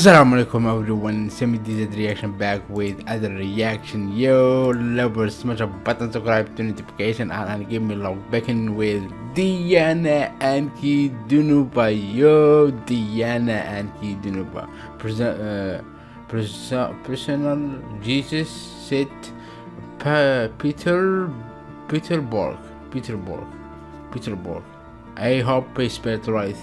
Assalamu alaikum everyone, Semi DZ reaction back with other reaction. Yo lovers, smash a button, subscribe to notification and, and give me love backing with Diana Ankudinova. Yo Diana Ankudinova. Present, uh, personal Jesus said pa Peter Peterborg. Peterborg. Peterborg. I hope I spelled right.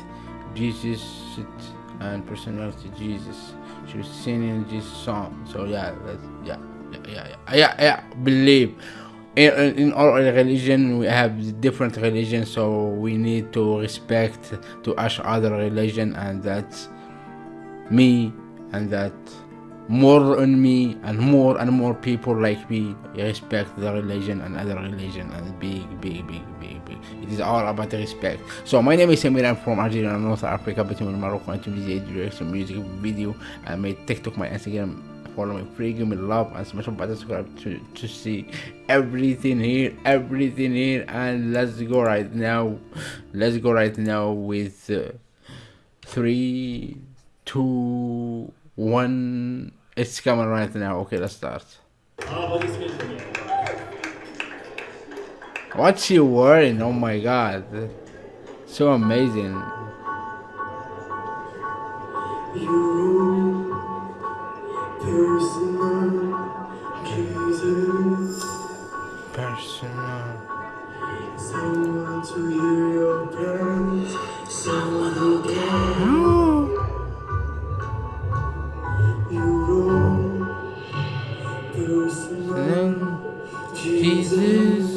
Jesus said and personality Jesus. She was singing this song. So yeah, that's, yeah, yeah, yeah, yeah, yeah. Believe. In, in all religion we have different religions so we need to respect to each other religion and that's me and that more on me and more and more people like me respect the religion and other religion and big big big big it is all about the respect. So my name is Samir I'm from Algeria North Africa. Between Morocco and Tunisia direction music video. And my TikTok my Instagram follow me free give me love and smash button subscribe to, to see everything here everything here. And let's go right now let's go right now with uh, three two one. It's coming right now. Okay, let's start. What's she wearing? Oh my god. So amazing. You personal Jesus. Personal. Someone to hear your prayers. Someone who cares. Jesus. Someone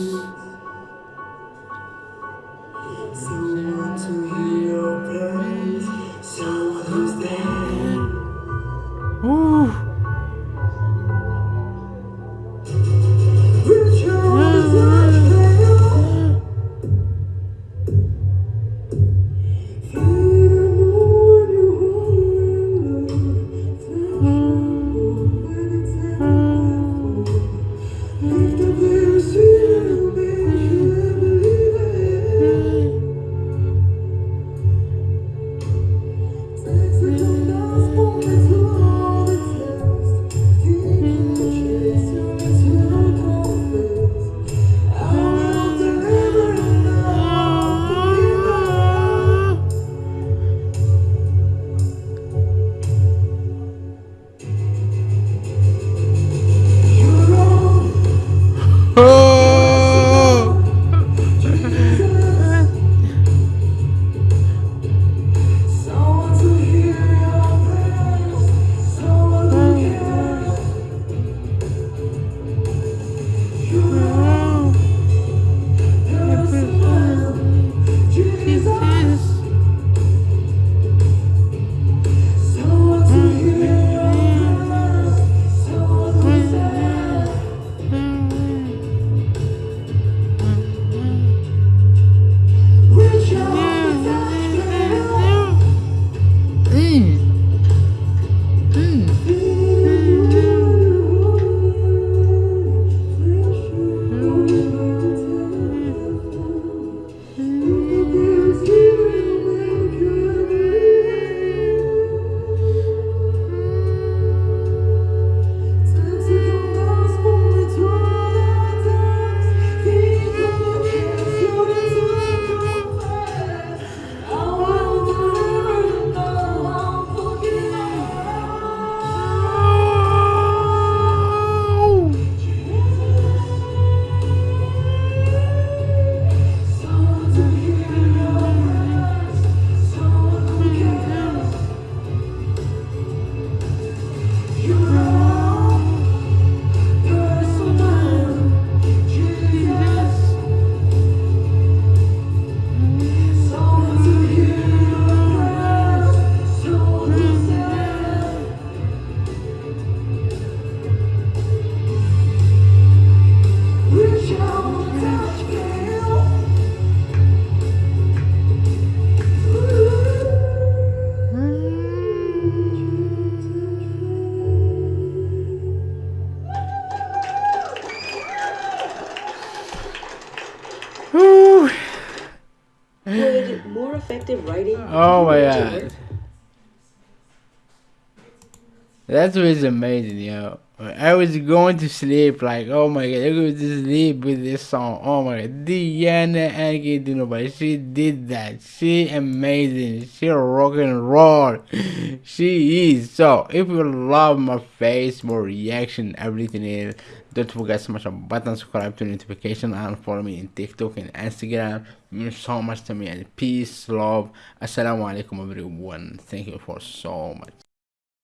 Ooh. effective writing. Oh my god. That's was amazing, yo. I was going to sleep like, oh my god, I was to sleep with this song. Oh my god, Diana Ankudinova, she did that. She amazing. She rock and roll. She is. So, if you love my face, my reaction, everything is, don't forget to smash a button, subscribe to notification, and follow me in TikTok and Instagram. It means so much to me. And peace, love. Assalamu alaikum, everyone. Thank you for so much.